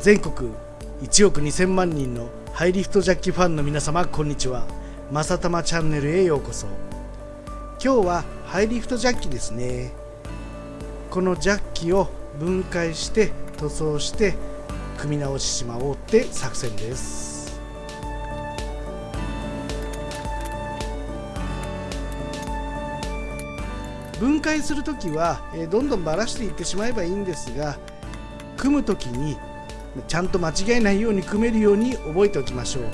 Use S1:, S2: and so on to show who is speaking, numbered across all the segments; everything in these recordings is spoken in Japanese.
S1: 全国1億2000万人のハイリフトジャッキファンの皆様こんにちは。まさたまチャンネルへようこそ。今日はハイリフトジャッキですね。このジャッキを分解して塗装して組み直ししまおうって作戦です。分解する時はどんどんばらしていってしまえばいいんですが組む時にちゃんと間違えないように組めるように覚えておきましょう。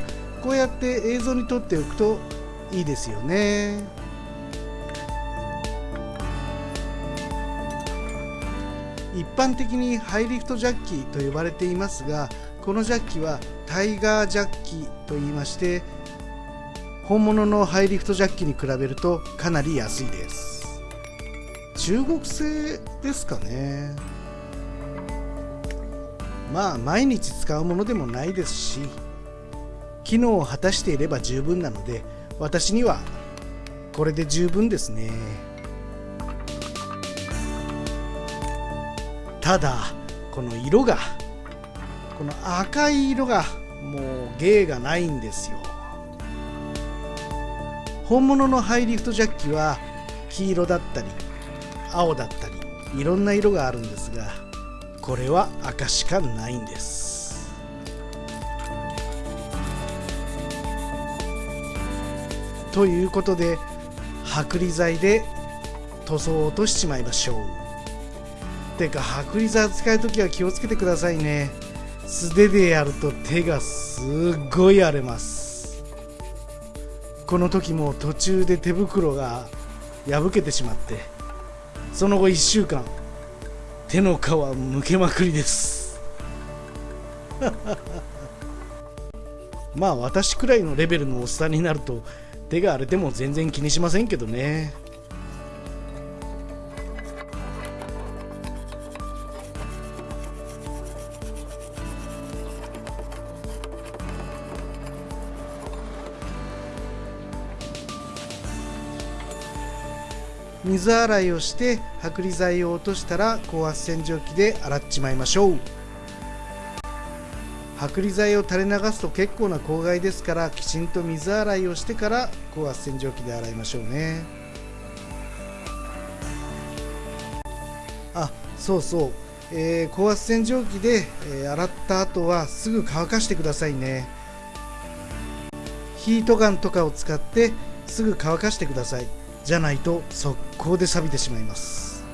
S1: こうやって映像に撮っておくといいですよね。一般的にハイリフトジャッキと呼ばれていますがこのジャッキはタイガージャッキと言いまして本物のハイリフトジャッキに比べるとかなり安いです。中国製ですかね。まあ毎日使うものでもないですし機能を果たしていれば十分なので私にはこれで十分ですね。ただこの色がこの赤い色がもう芸がないんですよ。本物のハイリフトジャッキは黄色だったり青だったりいろんな色があるんですがこれは赤しかないんです。ということで剥離剤で塗装を落としちまいましょう。てか剥離剤使う時は気をつけてくださいね。素手でやると手がすっごい荒れます。この時も途中で手袋が破けてしまってその後1週間手の皮むけまくりです。まあ私くらいのレベルのおっさんになると手が荒れても全然気にしませんけどね。水洗いをして剥離剤を落としたら高圧洗浄機で洗っちまいましょう。剥離剤を垂れ流すと結構な公害ですからきちんと水洗いをしてから高圧洗浄機で洗いましょうね。あそうそう、えー、高圧洗浄機で、えー、洗った後はすぐ乾かしてくださいね。ヒートガンとかを使ってすぐ乾かしてください。じゃないと速攻で錆びてしまいます。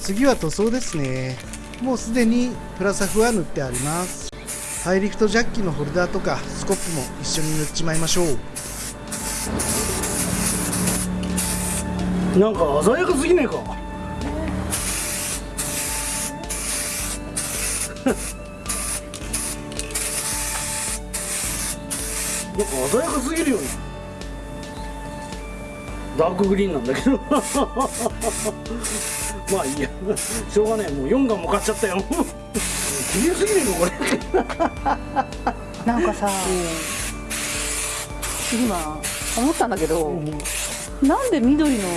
S1: 次は塗装ですね。もうすでにプラサフは塗ってあります。ハイリフトジャッキのホルダーとかスコップも一緒に塗っちまいましょう。なんか鮮やかすぎねえか。なんか鮮やかすぎるよね。ダークグリーンなんだけど。まあいいや。しょうがないもう4がもかっちゃったよ。綺麗すぎねえかこ
S2: れ。なんかさ、今思ったんだけど、うん、なんで緑の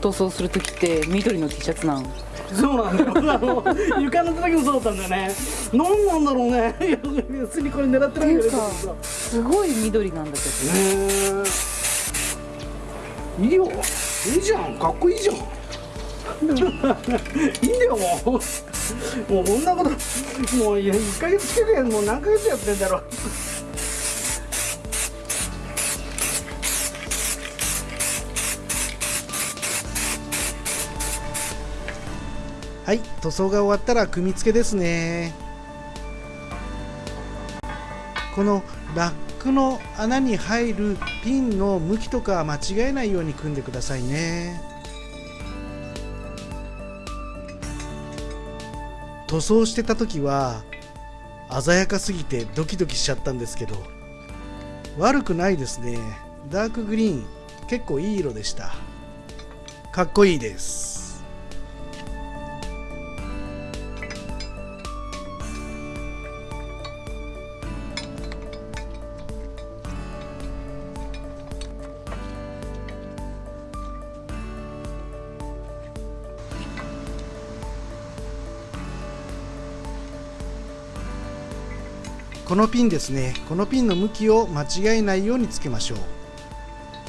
S2: 塗装する時って緑の T シャツなん？
S1: そうなんだよ。あの床の時もそうだったんだよね。何なんだろうね。別にこれ狙ってないんだけど
S2: すごい緑なんだけ
S1: どね。いいよ。いいじゃん。かっこいいじゃん。いいんだよ。もうもうこんなこともう1か月つけてもう何ヶ月やってんだろうはい塗装が終わったら組み付けですね。このラックの穴に入るピンの向きとかは間違えないように組んでくださいね。塗装してた時は鮮やかすぎてドキドキしちゃったんですけど悪くないですね。ダークグリーン結構いい色でした。かっこいいです。このピンですね。このピンの向きを間違えないようにつけましょう。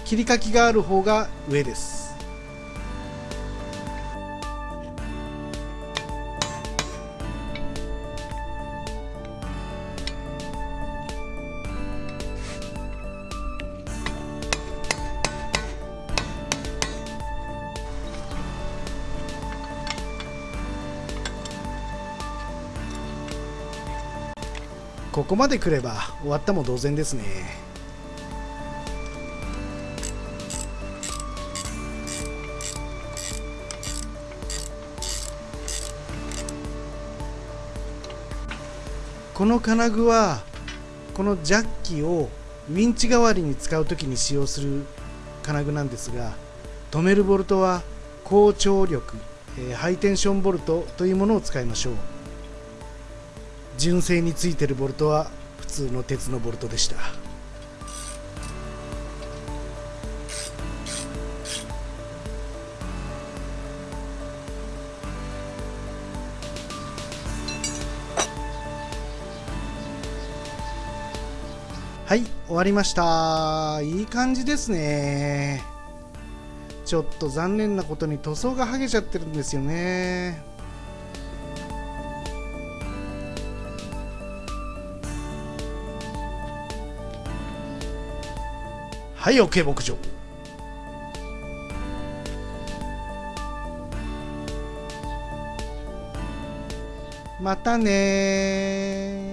S1: 切り欠きがある方が上です。ここまで来れば終わったも同然ですね。この金具はこのジャッキをウィンチ代わりに使う時に使用する金具なんですが止めるボルトは高張力、えーハイテンションボルトというものを使いましょう。純正についてるボルトは普通の鉄のボルトでした。はい終わりました。いい感じですね。ちょっと残念なことに塗装が剥げちゃってるんですよね。はい OK 牧場。またねー。